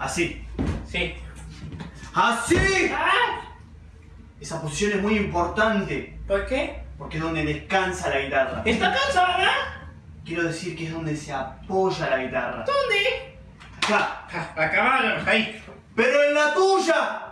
Así. Sí. ¡Así! Ah, Esa posición es muy importante. ¿Por qué? Porque es donde descansa la guitarra. ¿Está cansada? Quiero decir que es donde se apoya la guitarra. ¿Dónde? Acá. Ah, Acá, ahí. ¡Pero en la tuya!